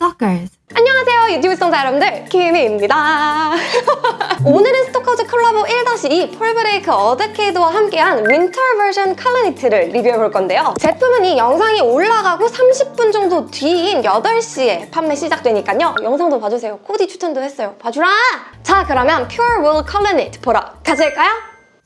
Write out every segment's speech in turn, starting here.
Stalkers. 안녕하세요 유튜브 시청자 여러분들 키미입니다 오늘은 스토커즈 콜라보 1-2 폴브레이크 어드케이드와 함께한 winter 버전 collar knit를 리뷰해볼 건데요 제품은 이 영상이 올라가고 30분 정도 뒤인 8시에 판매 시작되니까요 영상도 봐주세요 코디 추천도 했어요 봐주라! 자 그러면 Pure Wool Collar Knit 보러 가실까요?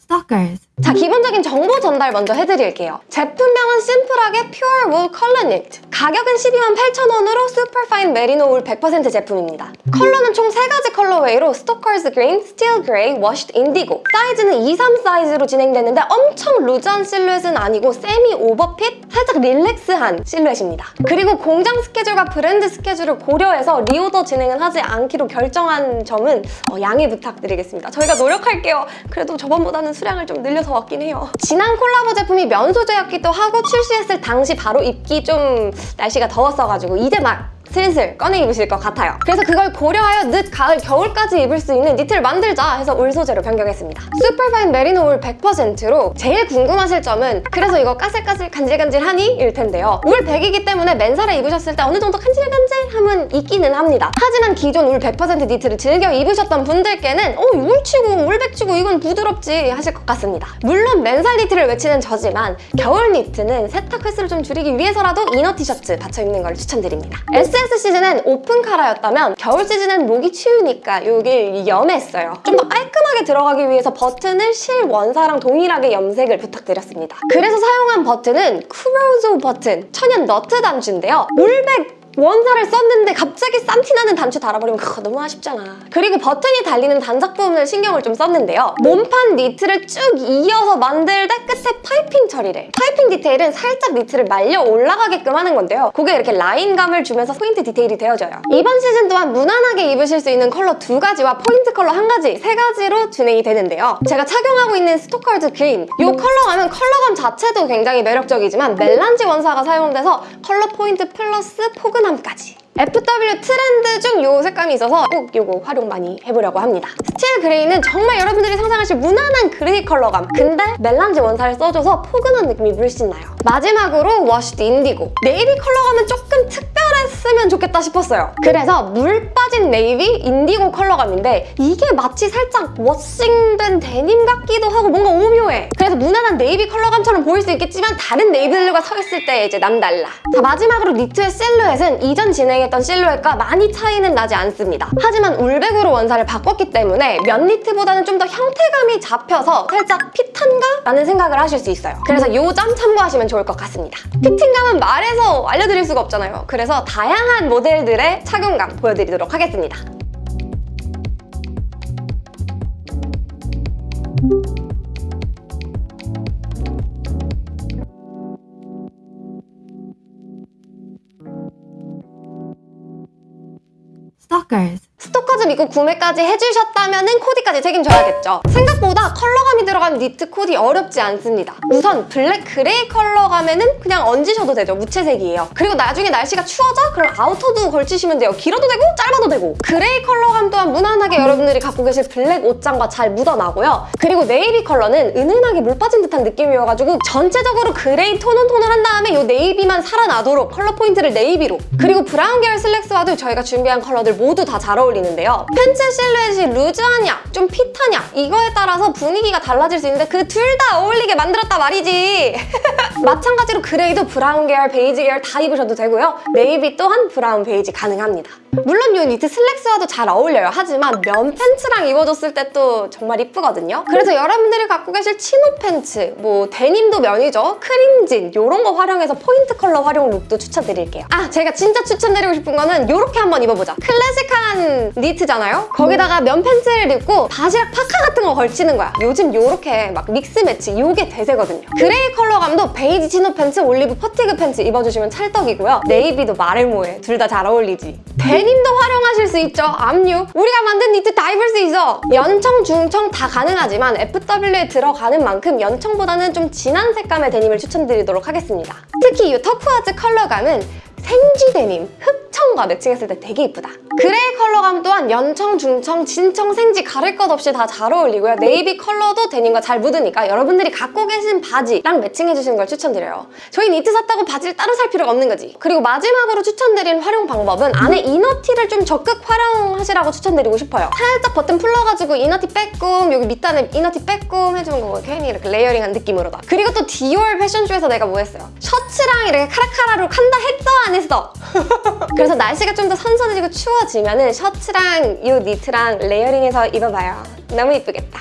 Stalkers. 자, 기본적인 정보 전달 먼저 해드릴게요. 제품명은 심플하게 Pure Wool Collar Knit. 가격은 12만 8천원으로 Superfine Merino Wool 100% 제품입니다. 컬러는 총 3가지 colorway로 Stoker's Green, Steel Grey, Washed Indigo. 사이즈는 2, 3 사이즈로 진행되는데 엄청 루즈한 실루엣은 아니고 세미 오버핏, 살짝 relax한 실루엣입니다. 그리고 공장 스케줄과 브랜드 스케줄을 고려해서 reorder 진행은 하지 않기로 결정한 점은 어, 양해 부탁드리겠습니다. 저희가 노력할게요. 그래도 저번보다는 수량을 좀 늘려 서 왔긴 해요. 지난 콜라보 제품이 면 소재였기도 하고 출시했을 당시 바로 입기 좀 날씨가 더웠어가지고 이제 막 슬슬 꺼내 입으실 것 같아요. 그래서 그걸 고려하여 늦 가을, 겨울까지 입을 수 있는 니트를 만들자 해서 울 소재로 변경했습니다. superfine 메리노 울 100%로 제일 궁금하실 점은 그래서 이거 까슬까슬 간질간질하니? 일 텐데요. 울 100이기 때문에 맨살에 입으셨을 때 어느 정도 간질간질함은 있기는 합니다. 하지만 기존 울 100% 니트를 즐겨 입으셨던 분들께는 어, 울치고 울백치고 이건 부드럽지 하실 것 같습니다. 물론 맨살 니트를 외치는 저지만 겨울 니트는 세탁 횟수를 좀 줄이기 위해서라도 inner 티셔츠 받쳐 입는 걸 추천드립니다. SS 시즌은 오픈 카라였다면 겨울 시즌은 목이 추우니까 여길 여몄어요. 좀 더 깔끔하게 들어가기 위해서 버튼을 실 원사랑 동일하게 염색을 부탁드렸습니다. 그래서 사용한 버튼은 corozo 버튼 천연 너트 단추인데요. 울백 원사를 썼는데 갑자기 쌈티나는 단추 달아버리면 그거 너무 아쉽잖아. 그리고 버튼이 달리는 단작 부분을 신경을 좀 썼는데요. 몸판 니트를 쭉 이어서 만들 때 끝에 piping 처리를. piping 디테일은 살짝 니트를 말려 올라가게끔 하는 건데요. 그게 이렇게 라인감을 주면서 포인트 디테일이 되어져요. 이번 시즌 또한 무난하게 입으실 수 있는 컬러 두 가지와 포인트 컬러 한 가지, 세 가지로 진행이 되는데요. 제가 착용하고 있는 스토커즈 green 이 컬러감은 컬러감 자체도 굉장히 매력적이지만 melange 원사가 사용돼서 컬러 포인트 플러스 포근 포근함까지 FW 트렌드 중 이 색감이 있어서 꼭 이거 활용 많이 해보려고 합니다. steel grey는 정말 여러분들이 상상하실 무난한 그레이 컬러감 근데 melange 원사를 써줘서 포근한 느낌이 물씬 나요. 마지막으로 washed indigo 네이비 컬러감은 조금 특 별했으면 좋겠다 싶었어요. 그래서 물 빠진 네이비 인디고 컬러감인데 이게 마치 살짝 워싱된 데님 같기도 하고 뭔가 오묘해. 그래서 무난한 네이비 컬러감처럼 보일 수 있겠지만 다른 네이비들과 서 있을 때 이제 남달라. 자 마지막으로 니트의 실루엣은 이전 진행했던 실루엣과 많이 차이는 나지 않습니다. 하지만 울백으로 원사를 바꿨기 때문에 면 니트보다는 좀 더 형태감이 잡혀서 살짝 핏한가? 라는 생각을 하실 수 있어요. 그래서 이 점 참고하시면 좋을 것 같습니다. 피팅감은 말해서 알려드릴 수가 없잖아요. 그래서 다양한 모델들의 착용감 보여드리도록 하겠습니다. Stalkers. 스토커즈 믿고 구매까지 해주셨다면 은 코디까지 책임져야겠죠. 생각보다 컬러감이 들어간 니트 코디 어렵지 않습니다. 우선 블랙 그레이 컬러감에는 그냥 얹으셔도 되죠. 무채색이에요. 그리고 나중에 날씨가 추워져? 그럼 아우터도 걸치시면 돼요. 길어도 되고 짧아도 되고. 그레이 컬러감 또한 무난하게 여러분들이 갖고 계실 블랙 옷장과 잘 묻어나고요. 그리고 네이비 컬러는 은은하게 물 빠진 듯한 느낌이어가지고 전체적으로 그레이 tone on tone을 한 다음에 이 네이비만 살아나도록 컬러 포인트를 네이비로 그리고 브라운 계열 슬랙스와도 저희가 준비한 컬러들 모두 다 잘 어울리는데요. 팬츠 실루엣이 루즈하냐, 좀 핏하냐 이거에 따라서 분위기가 달라질 수 있는데 그 둘 다 어울리게 만들었다 말이지. 마찬가지로 그레이도 브라운 계열, 베이지 계열 다 입으셔도 되고요. 네이비 또한 브라운, 베이지 가능합니다. 물론 이 니트 슬랙스와도 잘 어울려요. 하지만 면 팬츠랑 입어줬을 때 또 정말 이쁘거든요. 그래서 여러분들이 갖고 계실 chino 팬츠, 뭐 데님도 면이죠. 크림진 이런 거 활용해서 포인트 컬러 활용 룩도 추천드릴게요. 아 제가 진짜 추천드리고 싶은 거는 이렇게 한번 입어보자. 클래식한 니트잖아요? 거기다가 면 팬츠를 입고 바지락 파카 같은 거 걸치는 거야. 요즘 이렇게 막 mix match 이게 대세거든요. 그레이 컬러감도 베이지 chino 팬츠, 올리브 fatigue 팬츠 입어주시면 찰떡이고요. 네이비도 말을 뭐해. 둘 다 잘 어울리지. 데님 도 활용하실 수 있죠. 압류. 우리가 만든 니트 다 입을 수 있어. 연청, 중청 다 가능하지만 FW에 들어가는 만큼 연청보다는 좀 진한 색감의 데님을 추천드리도록 하겠습니다. 특히 이 turquoise 컬러감은 생지 데님, 흑청 컬러감과 매칭했을 때 되게 이쁘다. 그레이 컬러감 또한 연청, 중청, 진청, 생지 가릴 것 없이 다 잘 어울리고요. 네이비 컬러도 데님과 잘 묻으니까 여러분들이 갖고 계신 바지랑 매칭해주시는 걸 추천드려요. 저희 니트 샀다고 바지를 따로 살 필요가 없는 거지. 그리고 마지막으로 추천드린 활용 방법은 안에 inner티를 좀 적극 활용하시라고 추천드리고 싶어요. 살짝 버튼 풀러가지고 inner티 빼꼼 여기 밑단에 inner티 빼꼼 해주는 거고 괜히 이렇게 layering한 느낌으로다. 그리고 또 디올 패션쇼에서 내가 뭐 했어요? 셔츠랑 이렇게 카라카라로 한다 했어 안 했어? 그래서 날씨가 좀 더 선선해지고 추워지 면 은 셔츠랑 이 니트랑 layering해서 입어봐요. 너무 이쁘겠다.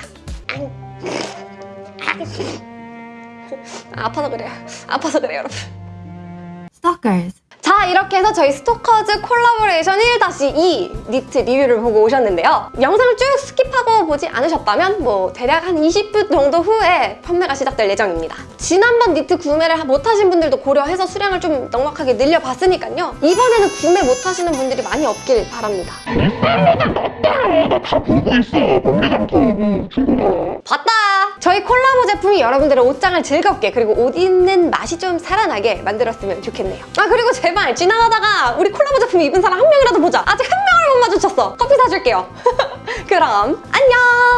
아파서 그래요. 아파서 그래요, 여러분. Stalkers. 자 이렇게 해서 저희 스토커즈 콜라보레이션 1-2 니트 리뷰를 보고 오셨는데요. 영상을 쭉 skip하고 보지 않으셨다면 뭐 대략 한 20분 정도 후에 판매가 시작될 예정입니다. 지난번 니트 구매를 못하신 분들도 고려해서 수량을 좀 넉넉하게 늘려봤으니까요. 이번에는 구매 못하시는 분들이 많이 없길 바랍니다. 다! 보고 있어. 막내장 털고 친구가. 봤다! 저희 콜라보 제품이 여러분들의 옷장을 즐겁게 그리고 옷 입는 맛이 좀 살아나게 만들었으면 좋겠네요. 아 그리고 제발 지나가다가 우리 콜라보 제품 입은 사람 한 명이라도 보자. 아직 한 명을 못 마주쳤어. 커피 사줄게요. 그럼 안녕!